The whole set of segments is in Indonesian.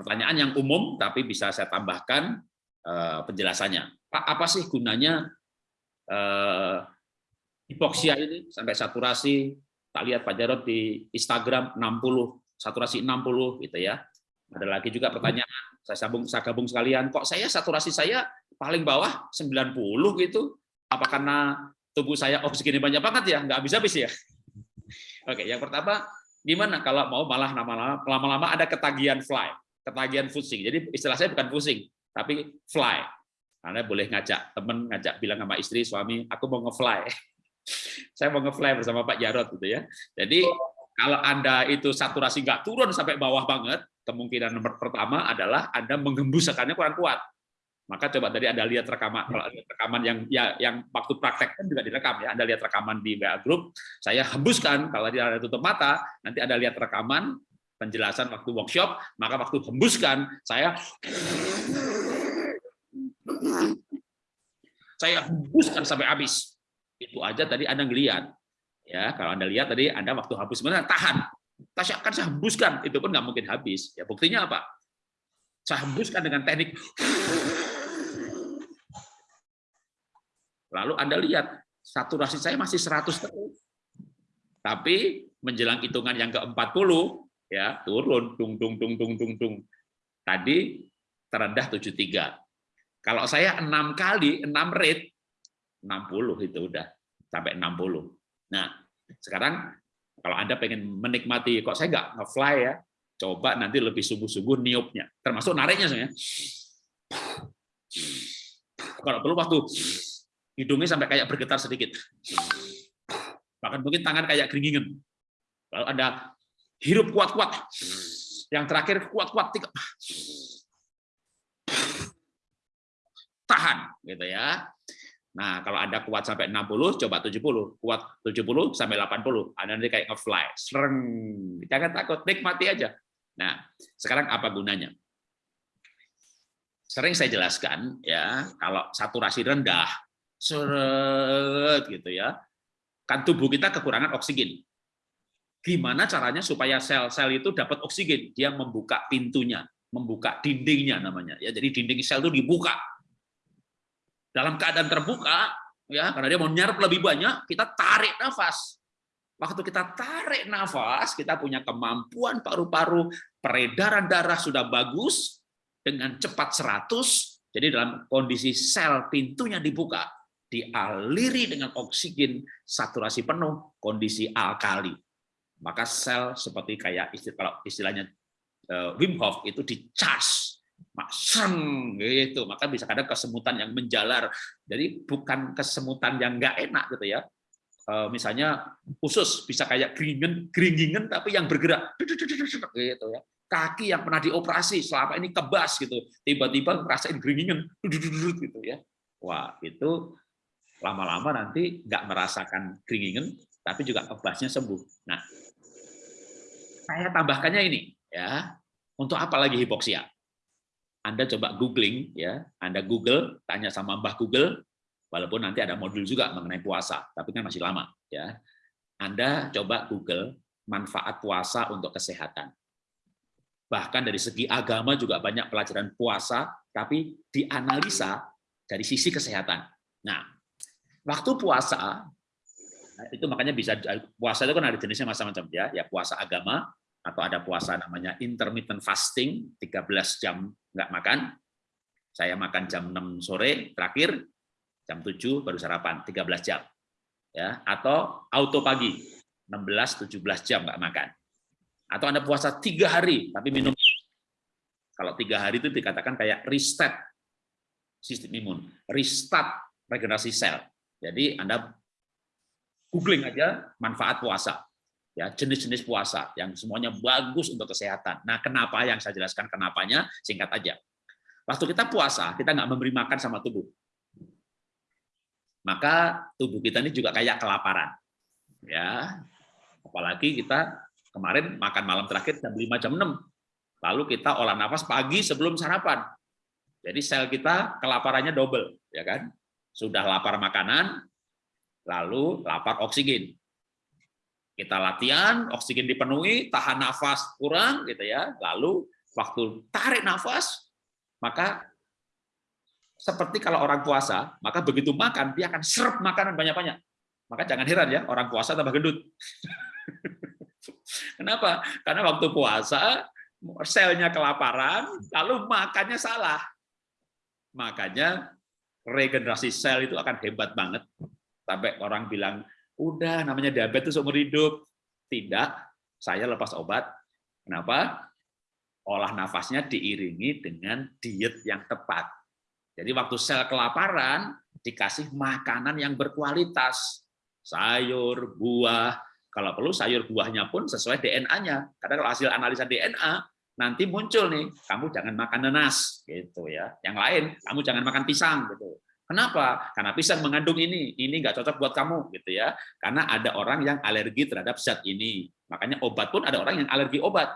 pertanyaan yang umum tapi bisa saya tambahkan uh, penjelasannya. Pak, apa sih gunanya uh, hipoksia ini sampai saturasi? Tak lihat Pak Jarod di Instagram 60, saturasi 60 gitu ya. Ada lagi juga pertanyaan, saya sambung saya gabung sekalian, kok saya saturasi saya paling bawah 90 gitu? Apa karena tubuh saya oksigennya banyak banget ya? Nggak habis-habis ya? Oke, yang pertama, gimana kalau mau malah lama-lama ada ketagihan fly, ketagihan pusing. Jadi istilah saya bukan pusing, tapi fly. Anda boleh ngajak teman, ngajak bilang sama istri, suami, aku mau nge-fly. saya mau nge-fly bersama Pak Jarot gitu ya. Jadi kalau Anda itu saturasi nggak turun sampai bawah banget, kemungkinan nomor pertama adalah Anda menghembuskannya kurang kuat. Maka coba tadi Anda lihat rekaman kalau ada rekaman yang ya yang waktu praktek kan juga direkam ya. Anda lihat rekaman di WA group, saya hembuskan kalau tidak ada tutup mata, nanti Anda lihat rekaman penjelasan waktu workshop, maka waktu hembuskan saya saya hembuskan sampai habis. Itu aja tadi Anda ngelihat. Ya, kalau Anda lihat tadi Anda waktu habis sebenarnya tahan. Tasya akan saya hembuskan, itu pun nggak mungkin habis. Ya buktinya apa? Saya hembuskan dengan teknik Lalu Anda lihat, saturasi saya masih 100 terus. Tapi menjelang hitungan yang ke-40, ya turun, tung, tung, tung, tung, tung, tung. Tadi terendah 73. Kalau saya enam kali, enam rate, 60 itu udah sampai 60. Nah, sekarang kalau Anda pengen menikmati, kok saya nggak nge-fly ya, coba nanti lebih sungguh-sungguh niupnya, termasuk nariknya sebenarnya. Kalau perlu waktu hidungnya sampai kayak bergetar sedikit. Bahkan mungkin tangan kayak keringingan. Kalau Anda hirup kuat-kuat, yang terakhir kuat-kuat, tahan, gitu ya. Nah, kalau Anda kuat sampai 60, coba 70. Kuat 70 sampai 80. Anda nanti kayak nge-fly. Sereng. Jangan takut, nikmati aja. Nah, sekarang apa gunanya? Sering saya jelaskan, ya kalau saturasi rendah, seret gitu ya. Kan tubuh kita kekurangan oksigen. Gimana caranya supaya sel-sel itu dapat oksigen? Dia membuka pintunya, membuka dindingnya namanya. Ya, jadi dinding sel itu dibuka. Dalam keadaan terbuka, ya karena dia mau nyerap lebih banyak, kita tarik nafas. Waktu kita tarik nafas, kita punya kemampuan paru-paru, peredaran darah sudah bagus, dengan cepat 100, jadi dalam kondisi sel pintunya dibuka, dialiri dengan oksigen saturasi penuh, kondisi alkali. Maka sel seperti kayak istilah, istilahnya uh, Wim Hof itu dicas, makseng gitu. Maka bisa kadang kesemutan yang menjalar. Jadi bukan kesemutan yang nggak enak gitu ya. Uh, misalnya khusus bisa kayak geringan, geringingan tapi yang bergerak gitu ya. Kaki yang pernah dioperasi selama ini kebas gitu, tiba-tiba ngerasain geringan gitu ya. Wah, itu lama-lama nanti nggak merasakan keringingan, tapi juga kebasnya sembuh. Nah, saya tambahkannya ini, ya, untuk apa lagi hipoksia? Anda coba googling, ya, Anda Google, tanya sama Mbah Google, walaupun nanti ada modul juga mengenai puasa, tapi kan masih lama, ya. Anda coba Google manfaat puasa untuk kesehatan. Bahkan dari segi agama juga banyak pelajaran puasa, tapi dianalisa dari sisi kesehatan. Nah, waktu puasa itu makanya bisa puasa itu kan ada jenisnya macam-macam ya ya puasa agama atau ada puasa namanya intermittent fasting 13 jam nggak makan. Saya makan jam 6 sore terakhir jam 7 baru sarapan 13 jam. Ya atau auto pagi 16 17 jam nggak makan. Atau anda puasa tiga hari tapi minum. Kalau tiga hari itu dikatakan kayak reset sistem imun restart regenerasi sel. Jadi Anda googling aja manfaat puasa. Ya, jenis-jenis puasa yang semuanya bagus untuk kesehatan. Nah, kenapa yang saya jelaskan kenapanya singkat aja. Waktu kita puasa, kita nggak memberi makan sama tubuh. Maka tubuh kita ini juga kayak kelaparan. Ya. Apalagi kita kemarin makan malam terakhir jam 5 jam 6. Lalu kita olah nafas pagi sebelum sarapan. Jadi sel kita kelaparannya double, ya kan? Sudah lapar makanan, lalu lapar oksigen. Kita latihan, oksigen dipenuhi, tahan nafas kurang gitu ya, lalu waktu tarik nafas, maka seperti kalau orang puasa, maka begitu makan, dia akan serap makanan banyak-banyak. Maka jangan heran ya, orang puasa tambah gendut. Kenapa? Karena waktu puasa, selnya kelaparan, lalu makannya salah. Makanya regenerasi sel itu akan hebat banget. Sampai orang bilang, udah namanya diabetes umur hidup. Tidak, saya lepas obat. Kenapa? Olah nafasnya diiringi dengan diet yang tepat jadi waktu sel kelaparan dikasih makanan yang berkualitas, sayur, buah. Kalau perlu sayur buahnya pun sesuai DNA-nya. Karena kalau hasil analisa DNA nanti muncul nih, kamu jangan makan nanas gitu ya. Yang lain, kamu jangan makan pisang gitu. Kenapa? Karena pisang mengandung ini, ini nggak cocok buat kamu gitu ya. Karena ada orang yang alergi terhadap zat ini. Makanya obat pun ada orang yang alergi obat.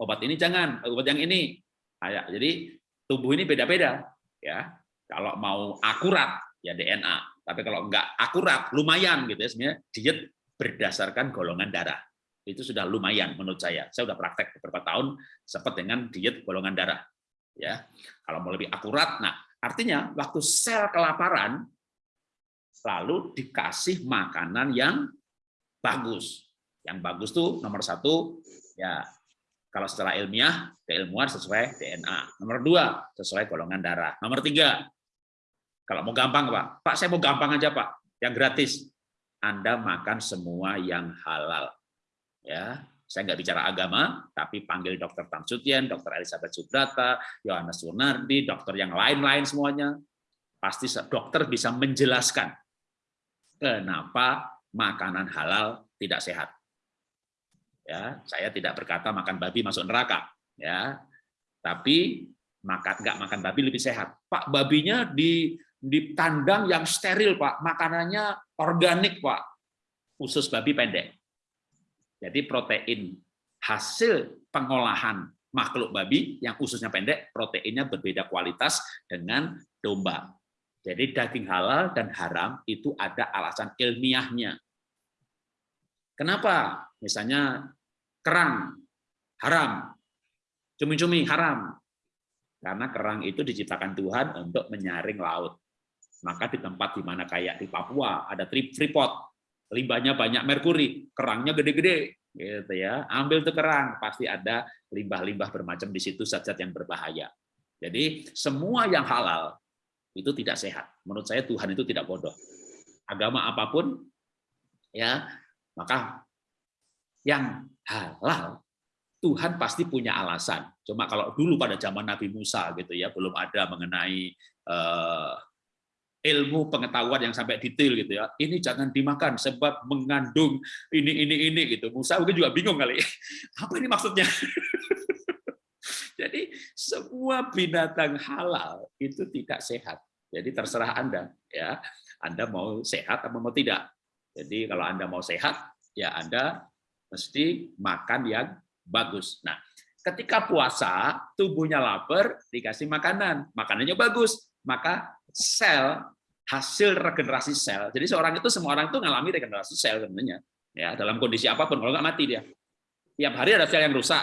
Obat ini jangan, obat yang ini. Jadi tubuh ini beda-beda ya kalau mau akurat ya DNA tapi kalau enggak akurat lumayan gitu ya sebenarnya diet berdasarkan golongan darah itu sudah lumayan menurut saya saya sudah praktek beberapa tahun sempat dengan diet golongan darah ya kalau mau lebih akurat nah artinya waktu sel kelaparan lalu dikasih makanan yang bagus yang bagus tuh nomor satu ya kalau secara ilmiah, keilmuan sesuai DNA. Nomor dua, sesuai golongan darah. Nomor tiga, kalau mau gampang, Pak. Pak, saya mau gampang aja, Pak. Yang gratis. Anda makan semua yang halal. Ya, saya nggak bicara agama, tapi panggil dokter Tamsutian, dokter Elizabeth Subrata, Yohanes Sunardi, dokter yang lain-lain semuanya. Pasti dokter bisa menjelaskan kenapa makanan halal tidak sehat. Ya saya tidak berkata makan babi masuk neraka ya. Tapi makan nggak makan babi lebih sehat. Pak babinya di di tandang yang steril pak. Makanannya organik pak. Usus babi pendek jadi protein hasil pengolahan makhluk babi yang ususnya pendek proteinnya berbeda kualitas dengan domba jadi daging halal dan haram itu ada alasan ilmiahnya Kenapa? Misalnya kerang haram, cumi-cumi haram. Karena kerang itu diciptakan Tuhan untuk menyaring laut. Maka di tempat di mana kayak di Papua ada freeport, limbahnya banyak merkuri, kerangnya gede-gede, gitu ya. Ambil tuh kerang, pasti ada limbah-limbah bermacam di situ zat-zat yang berbahaya. Jadi semua yang halal itu tidak sehat. Menurut saya Tuhan itu tidak bodoh. Agama apa pun ya maka yang halal Tuhan pasti punya alasan. Cuma kalau dulu pada zaman Nabi Musa gitu ya, belum ada mengenai uh, ilmu pengetahuan yang sampai detail gitu ya. Ini jangan dimakan sebab mengandung ini ini ini gitu. Musa mungkin juga bingung kali. Apa ini maksudnya? Jadi semua binatang halal itu tidak sehat. Jadi terserah Anda ya. Anda mau sehat atau mau tidak. Jadi kalau Anda mau sehat, ya Anda mesti makan yang bagus. Nah, ketika puasa, tubuhnya lapar, dikasih makanan, makanannya bagus, maka sel hasil regenerasi sel. Jadi seorang itu semua orang itu mengalami regenerasi sel sebenarnya. Ya, dalam kondisi apa pun kalau nggak mati dia. Tiap hari ada sel yang rusak.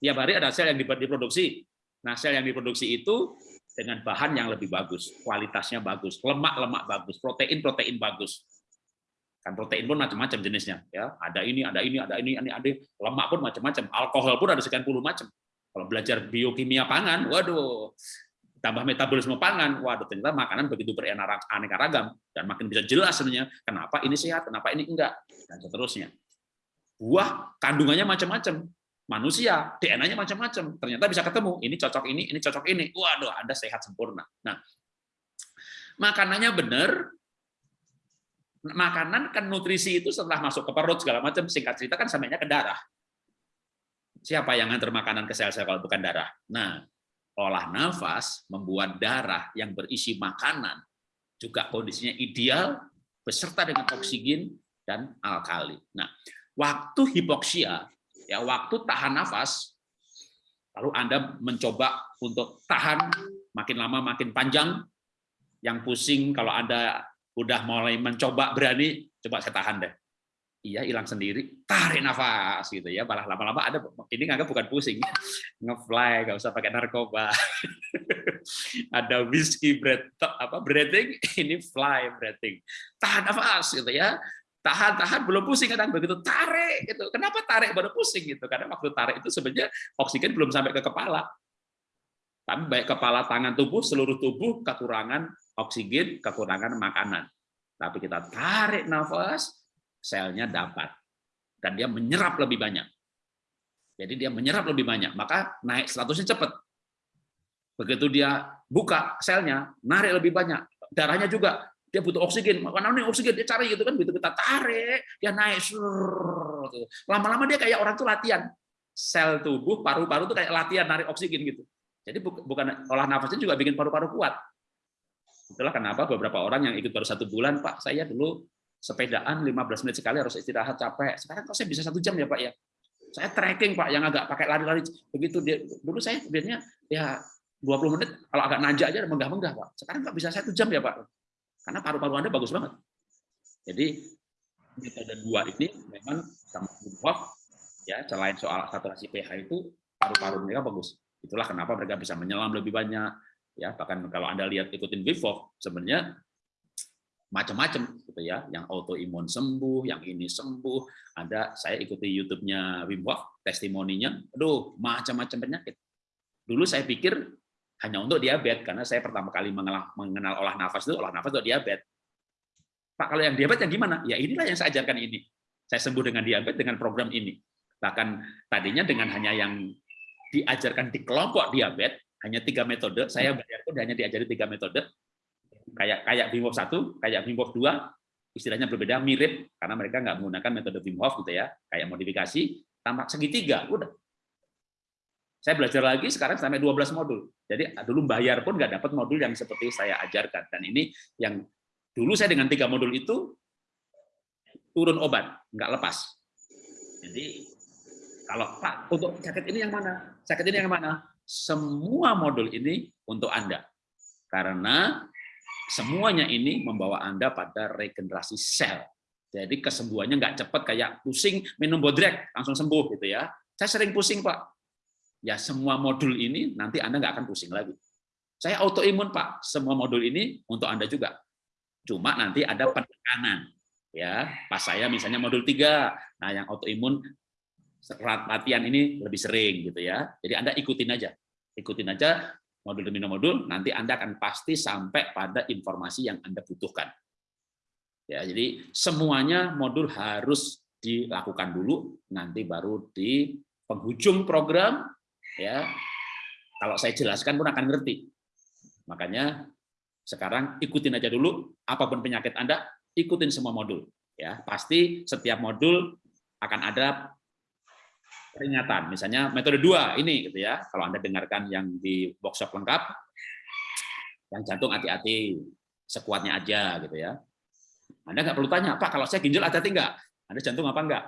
Tiap hari ada sel yang diproduksi. Nah, sel yang diproduksi itu dengan bahan yang lebih bagus, kualitasnya bagus, lemak-lemak bagus, protein-protein bagus. Kan protein pun macam-macam jenisnya, ya. Ada ini, ada ini, ada ini, ini, ada lemak pun macam-macam, alkohol pun ada sekian puluh macam. Kalau belajar biokimia pangan, waduh, tambah metabolisme pangan, waduh ternyata makanan begitu beraneka ragam dan makin bisa jelas sebenarnya kenapa ini sehat, kenapa ini enggak dan seterusnya. Buah kandungannya macam-macam, manusia DNA-nya macam-macam, ternyata bisa ketemu ini cocok ini, ini cocok ini, waduh Anda sehat sempurna. Nah, makanannya benar, makanan kan nutrisi itu setelah masuk ke perut segala macam singkat cerita kan sampainya ke darah. Siapa yang ngantar makanan ke sel-sel kalau bukan darah? Nah, olah nafas membuat darah yang berisi makanan juga kondisinya ideal beserta dengan oksigen dan alkali. Nah, waktu hipoksia ya waktu tahan nafas lalu Anda mencoba untuk tahan makin lama makin panjang yang pusing kalau Anda udah mulai mencoba berani, coba saya tahan deh. Iya hilang sendiri, tarik nafas gitu ya. Malah lama-lama ada ini nggak bukan pusing, ngefly, nggak usah pakai narkoba. ada whiskey breath apa breathing, ini fly breathing. Tahan nafas gitu ya. Tahan, tahan, belum pusing kadang begitu tarik gitu. Kenapa tarik baru pusing gitu? Karena waktu tarik itu sebenarnya oksigen belum sampai ke kepala. Tapi baik kepala, tangan, tubuh, seluruh tubuh kekurangan oksigen, kekurangan makanan. Tapi kita tarik nafas, selnya dapat. Dan dia menyerap lebih banyak. Jadi dia menyerap lebih banyak, maka naik statusnya cepat. Begitu dia buka selnya, narik lebih banyak. Darahnya juga, dia butuh oksigen. Mana nih oksigen? Dia cari gitu kan, begitu kita tarik, dia naik. Lama-lama dia kayak orang tuh latihan. Sel tubuh, paru-paru tuh kayak latihan narik oksigen gitu. Jadi bukan olah nafasnya juga bikin paru-paru kuat. Itulah kenapa beberapa orang yang ikut baru satu bulan, Pak, saya dulu sepedaan 15 menit sekali harus istirahat capek. Sekarang kok saya bisa satu jam ya Pak ya? Saya trekking Pak yang agak pakai lari-lari begitu dia dulu saya biasanya ya 20 menit kalau agak nanjak aja menggah-menggah Pak. Sekarang nggak bisa satu jam ya Pak. Karena paru-paru Anda bagus banget. Jadi metode dua ini memang sama Wim ya selain soal saturasi pH itu paru-paru mereka bagus. Itulah kenapa mereka bisa menyelam lebih banyak ya bahkan kalau Anda lihat ikutin Wim sebenarnya macam-macam gitu ya, yang autoimun sembuh, yang ini sembuh. Ada saya ikuti YouTube-nya Wim Hof, testimoninya, aduh macam-macam penyakit. Dulu saya pikir hanya untuk diabetes karena saya pertama kali mengenal, olah nafas itu olah nafas untuk diabetes. Pak kalau yang diabetes yang gimana? Ya inilah yang saya ajarkan ini. Saya sembuh dengan diabetes dengan program ini. Bahkan tadinya dengan hanya yang diajarkan di kelompok diabetes hanya tiga metode, saya bayar pun hanya diajari tiga metode, kayak kayak Wim Hof 1, kayak Wim Hof 2, istilahnya berbeda, mirip karena mereka nggak menggunakan metode Wim Hof gitu ya, kayak modifikasi tambah segitiga, udah. Saya belajar lagi sekarang sampai 12 modul. Jadi dulu bayar pun nggak dapat modul yang seperti saya ajarkan. Dan ini yang dulu saya dengan tiga modul itu turun obat, nggak lepas. Jadi kalau Pak untuk sakit ini yang mana? Sakit ini yang mana? Semua modul ini untuk Anda. Karena Semuanya ini membawa Anda pada regenerasi sel. Jadi kesembuhannya nggak cepat kayak pusing minum bodrek langsung sembuh gitu ya. Saya sering pusing Pak. Ya semua modul ini nanti Anda nggak akan pusing lagi. Saya autoimun Pak. Semua modul ini untuk Anda juga. Cuma nanti ada penekanan. Ya, pas saya misalnya modul 3. Nah, yang autoimun latihan ini lebih sering gitu ya. Jadi Anda ikutin aja. Ikutin aja modul demi modul, nanti Anda akan pasti sampai pada informasi yang Anda butuhkan. Ya, jadi semuanya modul harus dilakukan dulu, nanti baru di penghujung program, ya kalau saya jelaskan pun akan ngerti. Makanya sekarang ikutin aja dulu, apa pun penyakit Anda, ikutin semua modul. Ya, pasti setiap modul akan ada peringatan. Misalnya metode dua ini gitu ya. Kalau Anda dengarkan yang di workshop lengkap, yang jantung hati-hati, sekuatnya aja gitu ya. Anda nggak perlu tanya, Pak, kalau saya ginjal hati-hati? Anda jantung apa enggak?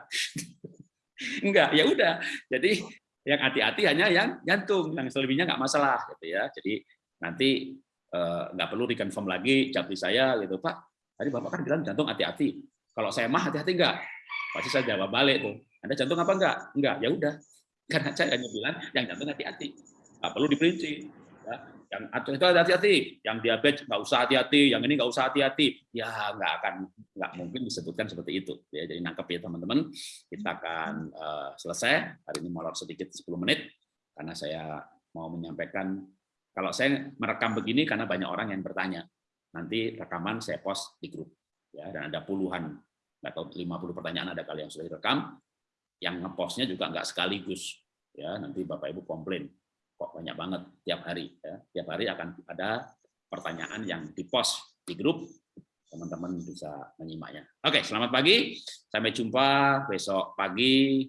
enggak, ya udah. Jadi yang hati-hati hanya yang jantung, yang selebihnya nggak masalah gitu ya. Jadi nanti eh, nggak perlu reconfirm lagi jawab saya gitu, Pak. Tadi Bapak kan bilang jantung hati-hati. Kalau saya mah hati-hati enggak? Pasti saya jawab balik tuh. Anda jantung apa enggak? Enggak, ya udah. Karena saya hanya bilang yang jantung hati-hati. Nggak perlu diperinci. Ya, yang itu hati-hati, yang diabetes nggak usah hati-hati, yang ini nggak usah hati-hati, ya nggak akan nggak mungkin disebutkan seperti itu. Ya, jadi nangkep ya teman-teman. Kita akan uh, selesai hari ini molor sedikit 10 menit karena saya mau menyampaikan kalau saya merekam begini karena banyak orang yang bertanya. Nanti rekaman saya post di grup ya dan ada puluhan nggak tahu 50 pertanyaan ada kali yang sudah direkam yang ngepostnya juga nggak sekaligus ya. Nanti bapak ibu komplain kok banyak banget tiap hari ya. Tiap hari akan ada pertanyaan yang dipost di grup teman-teman bisa menyimaknya. Oke selamat pagi. Sampai jumpa besok pagi.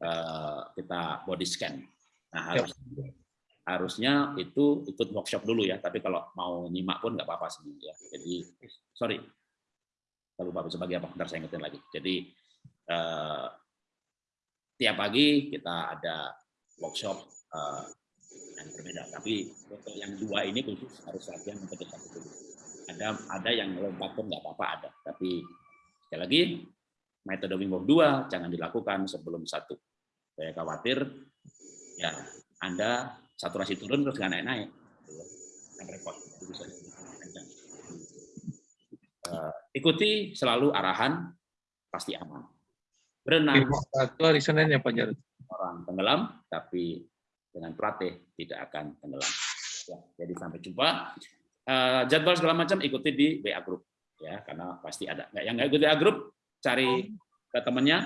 Eh, kita body scan. Nah harus harusnya itu ikut workshop dulu ya. Tapi kalau mau nyimak pun nggak apa-apa sih ya. Jadi sorry. Kalau lupa sebagai apa ntar saya ingetin lagi. Jadi eh, tiap pagi kita ada workshop uh, yang berbeda. Tapi untuk yang dua ini khusus harus latihan untuk satu dulu. Ada ada yang lompat pun nggak apa-apa ada. Tapi sekali lagi metode Wim Hof 2 jangan dilakukan sebelum satu. Saya khawatir ya Anda saturasi turun terus nggak naik-naik. Kan repot. Uh, ikuti selalu arahan pasti aman. Berenang satu hari Senin ya Pak Jarod. Orang tenggelam tapi dengan pelatih tidak akan tenggelam. Ya, jadi sampai jumpa. Uh, jadwal segala macam ikuti di WA Group ya karena pasti ada. Yang nggak ikuti WA Group cari ke temannya